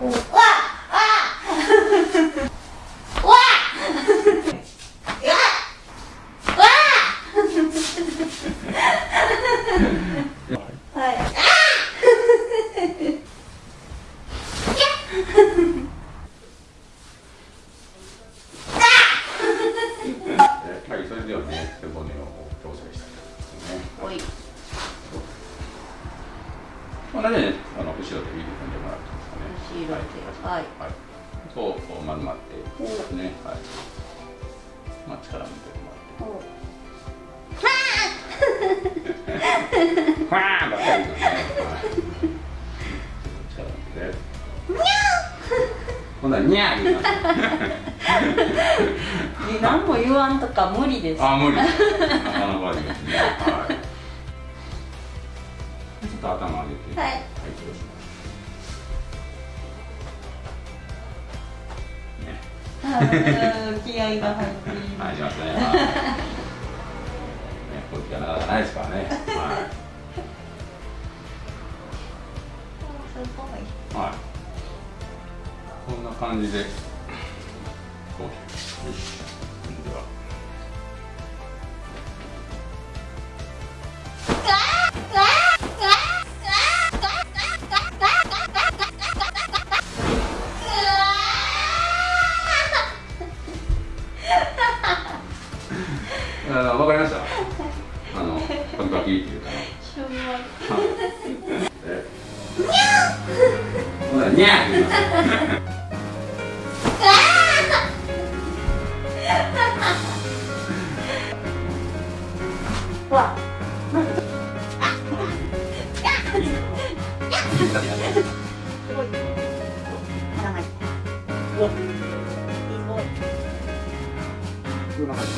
わわわはいこんなね、あの後ろで指組んでもらってますかね。後ろではいはい。そう、こう丸まってですね。はい。まあ力抜いてもらって。ファーンばっかりですね。はい。力抜いて。今度はニャー言いま 何も言わんとか無理ですあ、無理。頭上げて。はいはい、そうします。ね。うん気合が入ってますね。はいね、こういう時はなかないですからね。はいはい。こんな感じで。こう。あわかりました。あの、パキパキっていうか。しょうがないえ。ほら、にゃー。わすごい長いおすごいの中に。